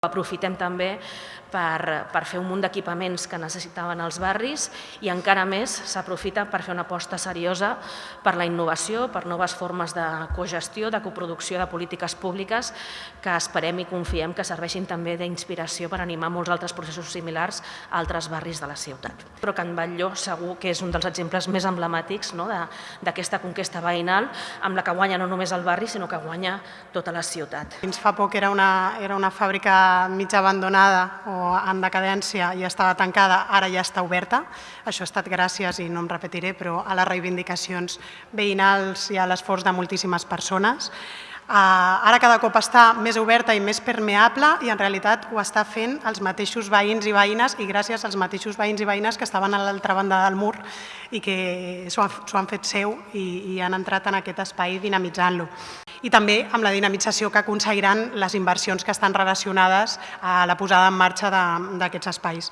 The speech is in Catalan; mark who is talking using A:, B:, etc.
A: Aprofitem també per, per fer un munt d'equipaments que necessitaven els barris i encara més s'aprofita per fer una aposta seriosa per la innovació, per noves formes de cogestió, de coproducció de polítiques públiques que esperem i confiem que serveixin també d'inspiració per animar molts altres processos similars a altres barris de la ciutat. Però Can Batlló segur que és un dels exemples més emblemàtics no, d'aquesta conquesta veïnal amb la que guanya no només el barri sinó que guanya tota la ciutat.
B: Fins fa poc era una, era una fàbrica mig abandonada o en decadència i estava tancada, ara ja està oberta. Això ha estat gràcies, i no em repetiré, però a les reivindicacions veïnals i a l'esforç de moltíssimes persones. Ara cada cop està més oberta i més permeable i en realitat ho està fent els mateixos veïns i veïnes i gràcies als mateixos veïns i veïnes que estaven a l'altra banda del mur i que s'ho han fet seu i han entrat en aquest espai dinamitzant-lo i també amb la dinamització que aconseguiran les inversions que estan relacionades a la posada en marxa d'aquests espais.